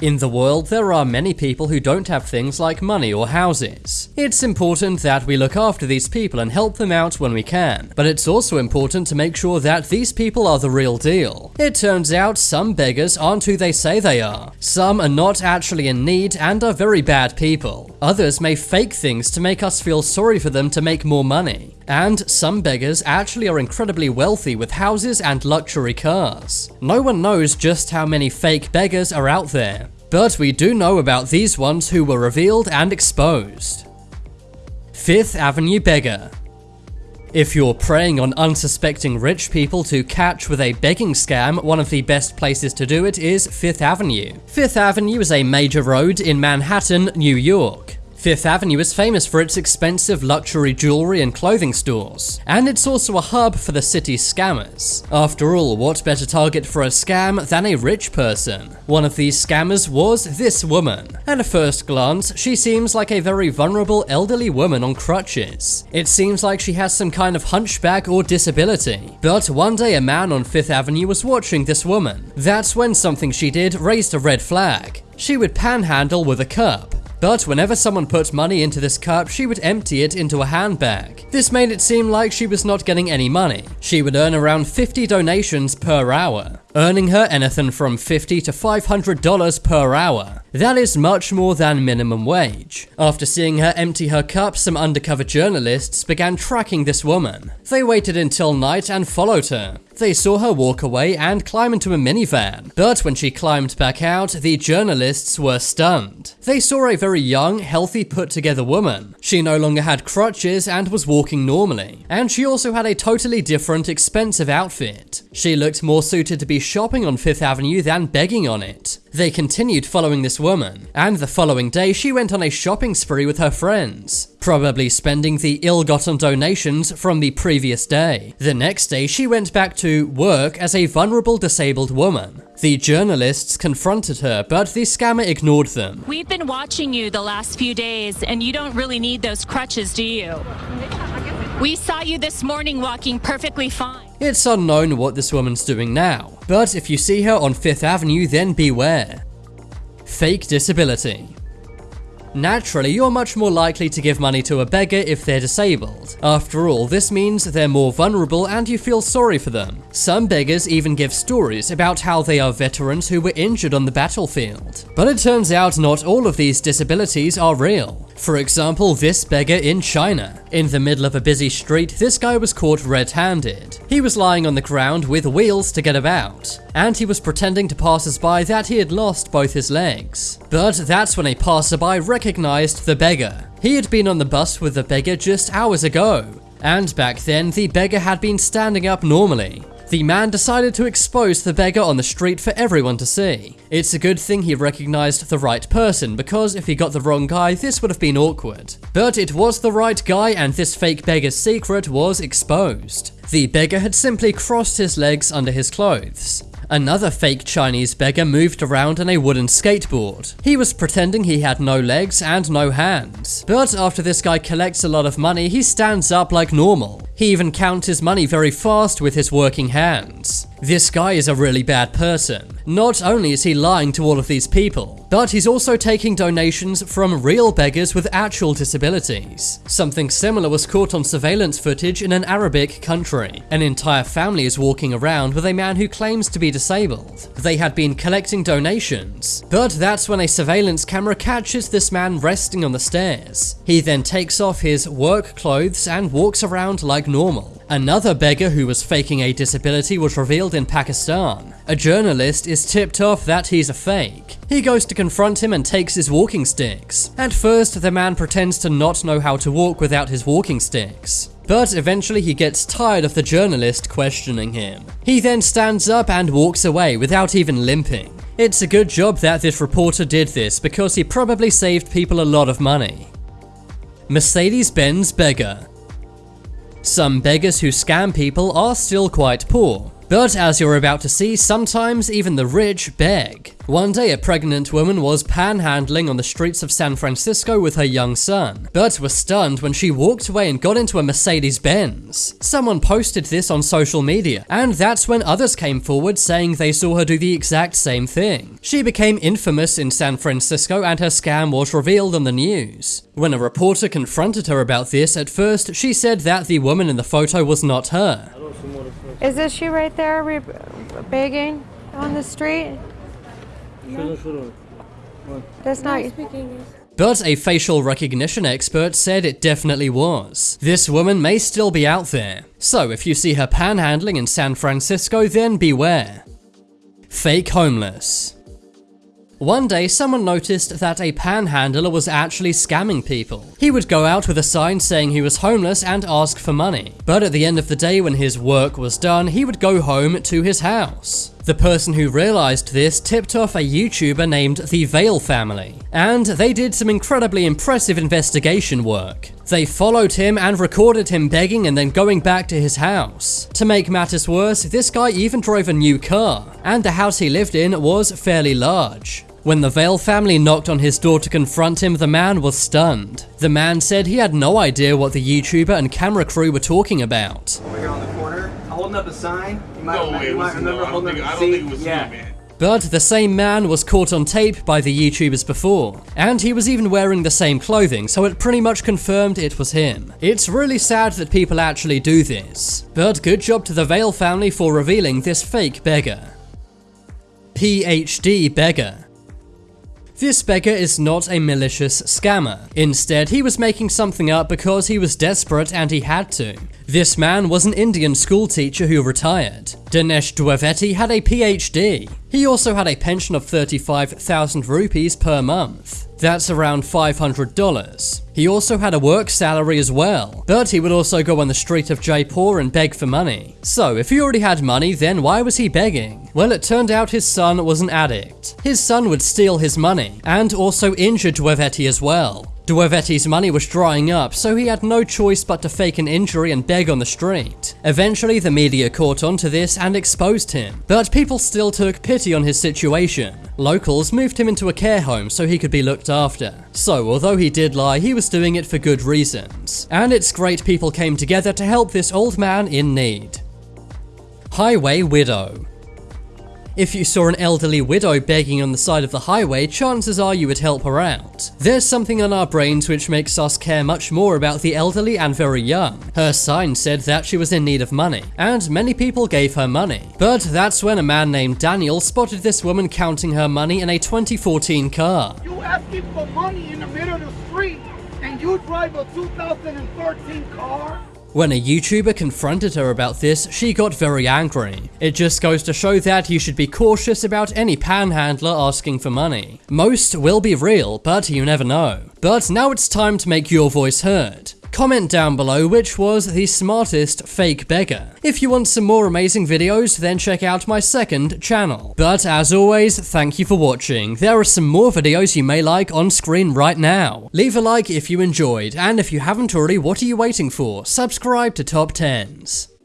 In the world, there are many people who don't have things like money or houses. It's important that we look after these people and help them out when we can, but it's also important to make sure that these people are the real deal. It turns out some beggars aren't who they say they are. Some are not actually in need and are very bad people. Others may fake things to make us feel sorry for them to make more money. And some beggars actually are incredibly wealthy with houses and luxury cars. No one knows just how many fake beggars are out there. But we do know about these ones who were revealed and exposed. Fifth Avenue Beggar if you're preying on unsuspecting rich people to catch with a begging scam, one of the best places to do it is Fifth Avenue. Fifth Avenue is a major road in Manhattan, New York. Fifth Avenue is famous for its expensive luxury jewelry and clothing stores, and it's also a hub for the city's scammers. After all, what better target for a scam than a rich person? One of these scammers was this woman. At a first glance, she seems like a very vulnerable elderly woman on crutches. It seems like she has some kind of hunchback or disability. But one day a man on Fifth Avenue was watching this woman. That's when something she did raised a red flag. She would panhandle with a cup, but whenever someone put money into this cup, she would empty it into a handbag. This made it seem like she was not getting any money. She would earn around 50 donations per hour, earning her anything from 50 to $500 per hour. That is much more than minimum wage. After seeing her empty her cup, some undercover journalists began tracking this woman. They waited until night and followed her. They saw her walk away and climb into a minivan, but when she climbed back out, the journalists were stunned. They saw a very young, healthy, put together woman. She no longer had crutches and was walking normally, and she also had a totally different, expensive outfit. She looked more suited to be shopping on Fifth Avenue than begging on it. They continued following this woman, and the following day she went on a shopping spree with her friends, probably spending the ill-gotten donations from the previous day. The next day she went back to work as a vulnerable disabled woman. The journalists confronted her, but the scammer ignored them. We've been watching you the last few days, and you don't really need those crutches, do you? We saw you this morning walking perfectly fine. It's unknown what this woman's doing now, but if you see her on Fifth Avenue, then beware. Fake disability. Naturally, you're much more likely to give money to a beggar if they're disabled. After all, this means they're more vulnerable and you feel sorry for them. Some beggars even give stories about how they are veterans who were injured on the battlefield. But it turns out not all of these disabilities are real. For example, this beggar in China. In the middle of a busy street, this guy was caught red-handed. He was lying on the ground with wheels to get about, and he was pretending to passers-by that he had lost both his legs. But that's when a passerby recognized the beggar. He had been on the bus with the beggar just hours ago, and back then the beggar had been standing up normally. The man decided to expose the beggar on the street for everyone to see. It's a good thing he recognized the right person, because if he got the wrong guy, this would have been awkward. But it was the right guy, and this fake beggar's secret was exposed. The beggar had simply crossed his legs under his clothes. Another fake Chinese beggar moved around on a wooden skateboard. He was pretending he had no legs and no hands. But after this guy collects a lot of money, he stands up like normal. He even counts his money very fast with his working hands. This guy is a really bad person. Not only is he lying to all of these people, but he's also taking donations from real beggars with actual disabilities. Something similar was caught on surveillance footage in an Arabic country. An entire family is walking around with a man who claims to be disabled. They had been collecting donations, but that's when a surveillance camera catches this man resting on the stairs. He then takes off his work clothes and walks around like normal. Another beggar who was faking a disability was revealed in Pakistan. A journalist is tipped off that he's a fake. He goes to confront him and takes his walking sticks. At first, the man pretends to not know how to walk without his walking sticks. But eventually he gets tired of the journalist questioning him. He then stands up and walks away without even limping. It's a good job that this reporter did this because he probably saved people a lot of money. Mercedes-Benz Beggar some beggars who scam people are still quite poor. But as you're about to see, sometimes even the rich beg. One day, a pregnant woman was panhandling on the streets of San Francisco with her young son, but was stunned when she walked away and got into a Mercedes Benz. Someone posted this on social media, and that's when others came forward saying they saw her do the exact same thing. She became infamous in San Francisco and her scam was revealed on the news. When a reporter confronted her about this, at first she said that the woman in the photo was not her. Is this she right there re- begging on the street? That's not. But a facial recognition expert said it definitely was. This woman may still be out there. So if you see her panhandling in San Francisco, then beware. Fake homeless. One day, someone noticed that a panhandler was actually scamming people. He would go out with a sign saying he was homeless and ask for money. But at the end of the day, when his work was done, he would go home to his house. The person who realized this tipped off a YouTuber named the Vale family, and they did some incredibly impressive investigation work. They followed him and recorded him begging and then going back to his house. To make matters worse, this guy even drove a new car, and the house he lived in was fairly large. When the Vale family knocked on his door to confront him, the man was stunned. The man said he had no idea what the YouTuber and camera crew were talking about. Over here on the corner, holding up a sign. You might, No remember, way, you might was no. remember I don't holding think, up I a don't seat. think it was yeah. you. But the same man was caught on tape by the YouTubers before, and he was even wearing the same clothing, so it pretty much confirmed it was him. It's really sad that people actually do this, but good job to the Vale family for revealing this fake beggar. PhD beggar. This beggar is not a malicious scammer. Instead, he was making something up because he was desperate and he had to. This man was an Indian school teacher who retired. Dinesh Dwivedi had a PhD. He also had a pension of 35,000 rupees per month. That's around $500. He also had a work salary as well, but he would also go on the street of Jaipur and beg for money. So, if he already had money, then why was he begging? Well, it turned out his son was an addict. His son would steal his money, and also injure Dwivedi as well. Dwivedi's money was drying up, so he had no choice but to fake an injury and beg on the street. Eventually, the media caught on to this and exposed him, but people still took pity on his situation. Locals moved him into a care home so he could be looked after. So, although he did lie, he was doing it for good reasons. And it's great people came together to help this old man in need. Highway Widow if you saw an elderly widow begging on the side of the highway, chances are you would help her out. There's something in our brains which makes us care much more about the elderly and very young. Her sign said that she was in need of money, and many people gave her money. But that's when a man named Daniel spotted this woman counting her money in a 2014 car. You asking for money in the middle of the street and you drive a 2013 car? When a YouTuber confronted her about this, she got very angry. It just goes to show that you should be cautious about any panhandler asking for money. Most will be real, but you never know. But now it's time to make your voice heard. Comment down below which was the smartest fake beggar. If you want some more amazing videos, then check out my second channel. But as always, thank you for watching. There are some more videos you may like on screen right now. Leave a like if you enjoyed, and if you haven't already, what are you waiting for? Subscribe to Top 10s.